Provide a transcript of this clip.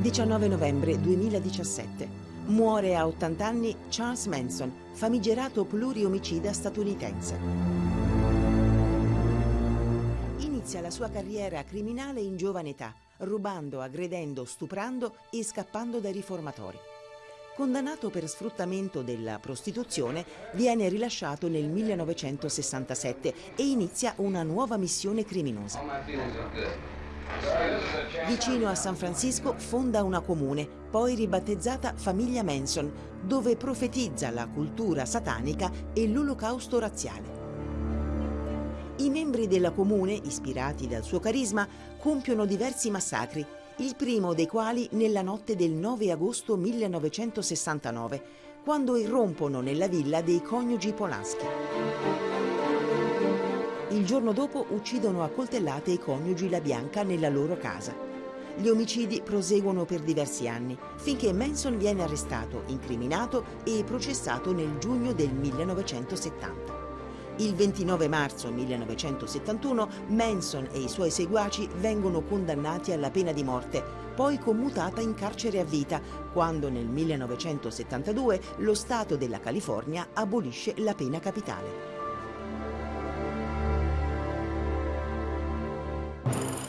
19 novembre 2017. Muore a 80 anni Charles Manson, famigerato pluriomicida statunitense. Inizia la sua carriera criminale in giovane età, rubando, aggredendo, stuprando e scappando dai riformatori. Condannato per sfruttamento della prostituzione, viene rilasciato nel 1967 e inizia una nuova missione criminosa. Vicino a San Francisco fonda una comune, poi ribattezzata Famiglia Manson, dove profetizza la cultura satanica e l'olocausto razziale. I membri della comune, ispirati dal suo carisma, compiono diversi massacri, il primo dei quali nella notte del 9 agosto 1969, quando irrompono nella villa dei coniugi Polanski. Il giorno dopo uccidono a coltellate i coniugi La Bianca nella loro casa. Gli omicidi proseguono per diversi anni, finché Manson viene arrestato, incriminato e processato nel giugno del 1970. Il 29 marzo 1971 Manson e i suoi seguaci vengono condannati alla pena di morte, poi commutata in carcere a vita, quando nel 1972 lo Stato della California abolisce la pena capitale. you